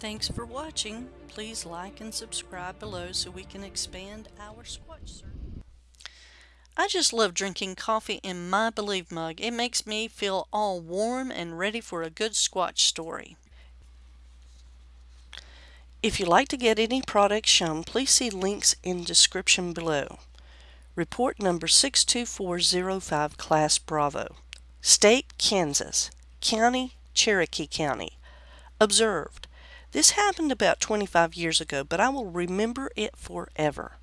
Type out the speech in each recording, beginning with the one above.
Thanks for watching. Please like and subscribe below so we can expand our Squatch search. I just love drinking coffee in my Believe mug. It makes me feel all warm and ready for a good Squatch story. If you'd like to get any products shown, please see links in description below. Report number 62405 Class Bravo. State, Kansas. County, Cherokee County. Observed. This happened about 25 years ago, but I will remember it forever.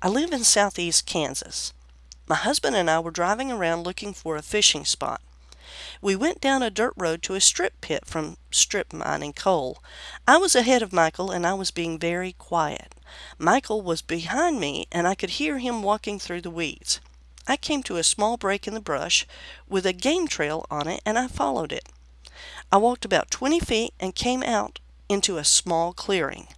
I live in southeast Kansas. My husband and I were driving around looking for a fishing spot. We went down a dirt road to a strip pit from strip mining coal. I was ahead of Michael and I was being very quiet. Michael was behind me and I could hear him walking through the weeds. I came to a small break in the brush with a game trail on it and I followed it. I walked about 20 feet and came out into a small clearing.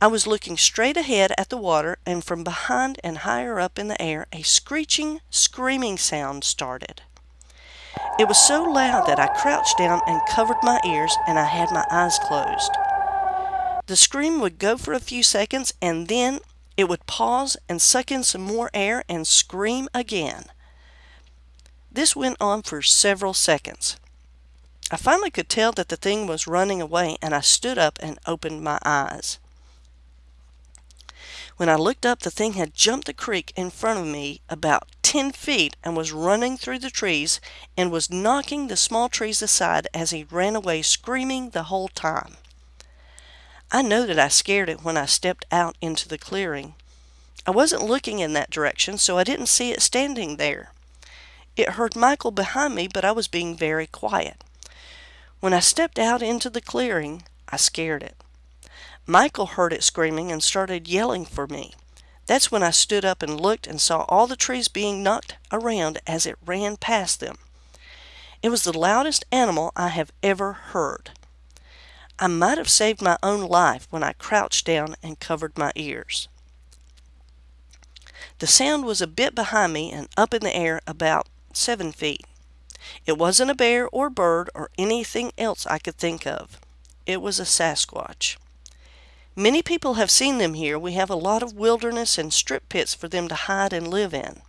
I was looking straight ahead at the water and from behind and higher up in the air a screeching, screaming sound started. It was so loud that I crouched down and covered my ears and I had my eyes closed. The scream would go for a few seconds and then it would pause and suck in some more air and scream again. This went on for several seconds. I finally could tell that the thing was running away and I stood up and opened my eyes. When I looked up, the thing had jumped the creek in front of me about 10 feet and was running through the trees and was knocking the small trees aside as he ran away screaming the whole time. I know that I scared it when I stepped out into the clearing. I wasn't looking in that direction, so I didn't see it standing there. It heard Michael behind me, but I was being very quiet. When I stepped out into the clearing, I scared it. Michael heard it screaming and started yelling for me. That's when I stood up and looked and saw all the trees being knocked around as it ran past them. It was the loudest animal I have ever heard. I might have saved my own life when I crouched down and covered my ears. The sound was a bit behind me and up in the air about seven feet. It wasn't a bear or bird or anything else I could think of. It was a Sasquatch. Many people have seen them here. We have a lot of wilderness and strip pits for them to hide and live in.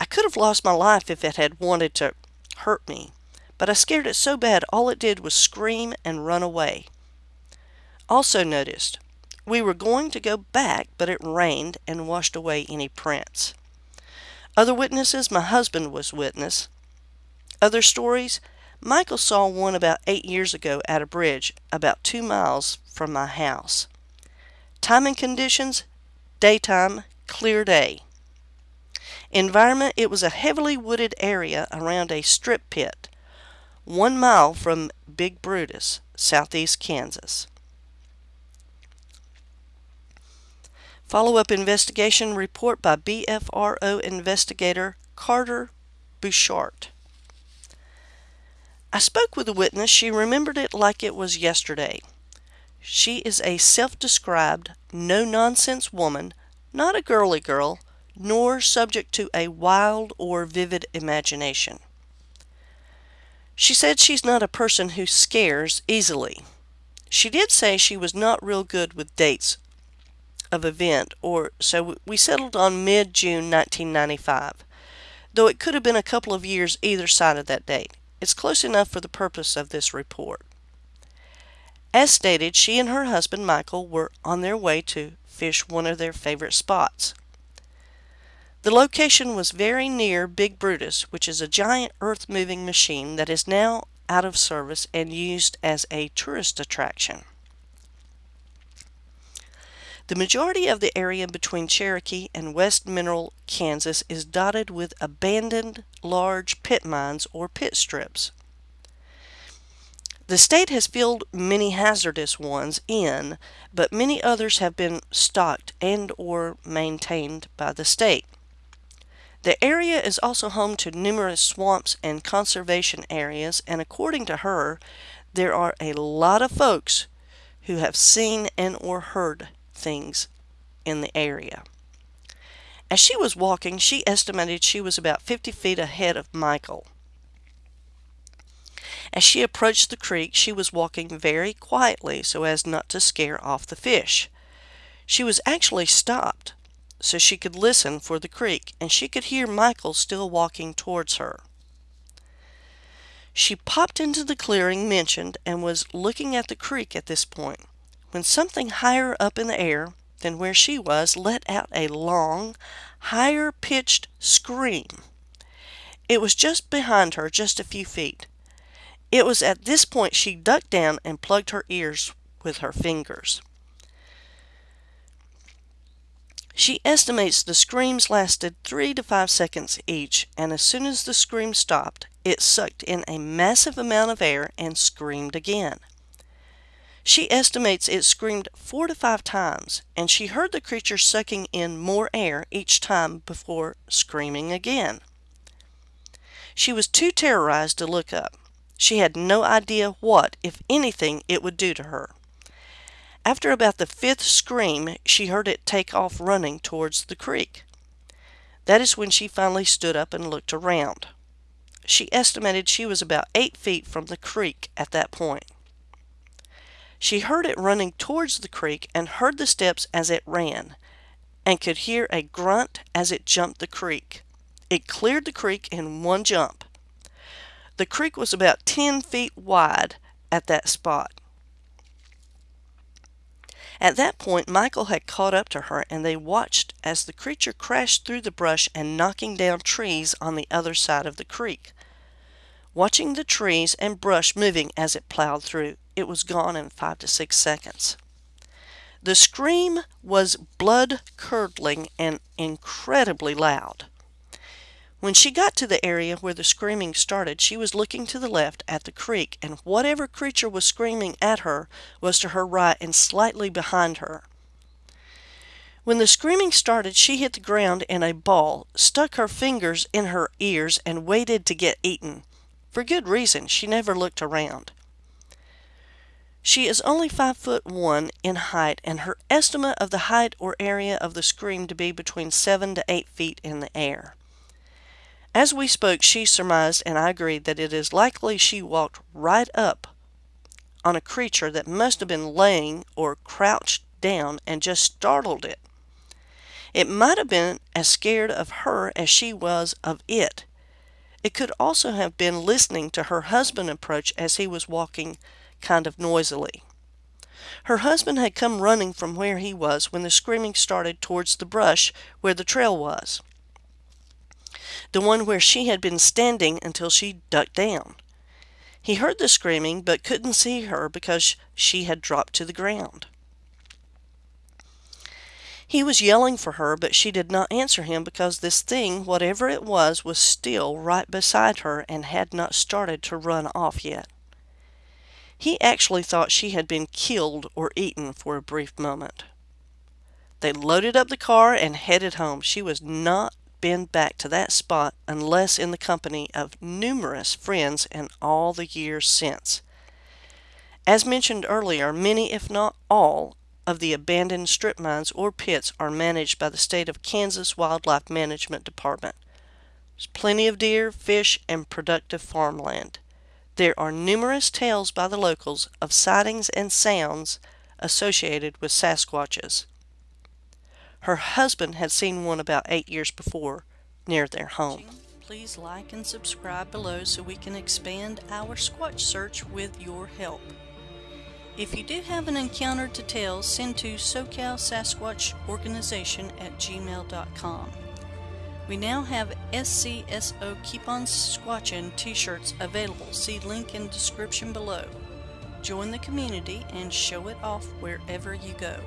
I could have lost my life if it had wanted to hurt me, but I scared it so bad all it did was scream and run away. Also noticed, we were going to go back, but it rained and washed away any prints. Other witnesses, my husband was witness. Other stories, Michael saw one about eight years ago at a bridge about two miles from my house. Time and conditions, daytime, clear day. Environment, it was a heavily wooded area around a strip pit, one mile from Big Brutus, southeast Kansas. Follow-up investigation report by BFRO investigator Carter Bouchard. I spoke with a witness. She remembered it like it was yesterday. She is a self-described, no-nonsense woman, not a girly girl, nor subject to a wild or vivid imagination. She said she's not a person who scares easily. She did say she was not real good with dates of event, or so we settled on mid-June 1995, though it could have been a couple of years either side of that date. It's close enough for the purpose of this report. As stated, she and her husband Michael were on their way to fish one of their favorite spots. The location was very near Big Brutus, which is a giant earth-moving machine that is now out of service and used as a tourist attraction. The majority of the area between Cherokee and West Mineral, Kansas is dotted with abandoned large pit mines or pit strips. The state has filled many hazardous ones in, but many others have been stocked and or maintained by the state. The area is also home to numerous swamps and conservation areas, and according to her, there are a lot of folks who have seen and or heard things in the area. As she was walking, she estimated she was about 50 feet ahead of Michael. As she approached the creek, she was walking very quietly so as not to scare off the fish. She was actually stopped so she could listen for the creek, and she could hear Michael still walking towards her. She popped into the clearing mentioned and was looking at the creek at this point when something higher up in the air than where she was let out a long, higher pitched scream. It was just behind her, just a few feet. It was at this point she ducked down and plugged her ears with her fingers. She estimates the screams lasted three to five seconds each, and as soon as the scream stopped, it sucked in a massive amount of air and screamed again. She estimates it screamed four to five times, and she heard the creature sucking in more air each time before screaming again. She was too terrorized to look up. She had no idea what, if anything, it would do to her. After about the fifth scream, she heard it take off running towards the creek. That is when she finally stood up and looked around. She estimated she was about eight feet from the creek at that point. She heard it running towards the creek and heard the steps as it ran, and could hear a grunt as it jumped the creek. It cleared the creek in one jump. The creek was about 10 feet wide at that spot. At that point, Michael had caught up to her, and they watched as the creature crashed through the brush and knocking down trees on the other side of the creek. Watching the trees and brush moving as it plowed through, it was gone in five to six seconds. The scream was blood curdling and incredibly loud. When she got to the area where the screaming started, she was looking to the left at the creek, and whatever creature was screaming at her was to her right and slightly behind her. When the screaming started, she hit the ground in a ball, stuck her fingers in her ears, and waited to get eaten. For good reason, she never looked around. She is only five foot one in height, and her estimate of the height or area of the scream to be between seven to eight feet in the air. As we spoke, she surmised, and I agreed, that it is likely she walked right up on a creature that must have been laying or crouched down and just startled it. It might have been as scared of her as she was of it. It could also have been listening to her husband approach as he was walking kind of noisily. Her husband had come running from where he was when the screaming started towards the brush where the trail was the one where she had been standing until she ducked down. He heard the screaming but couldn't see her because she had dropped to the ground. He was yelling for her, but she did not answer him because this thing, whatever it was, was still right beside her and had not started to run off yet. He actually thought she had been killed or eaten for a brief moment. They loaded up the car and headed home. She was not been back to that spot unless in the company of numerous friends in all the years since. As mentioned earlier, many, if not all, of the abandoned strip mines or pits are managed by the state of Kansas Wildlife Management Department. There's plenty of deer, fish, and productive farmland. There are numerous tales by the locals of sightings and sounds associated with Sasquatches. Her husband had seen one about eight years before near their home. Please like and subscribe below so we can expand our Squatch search with your help. If you do have an encounter to tell, send to SoCal Sasquatch Organization at gmail.com. We now have SCSO Keep On Squatchin t-shirts available. See link in description below. Join the community and show it off wherever you go.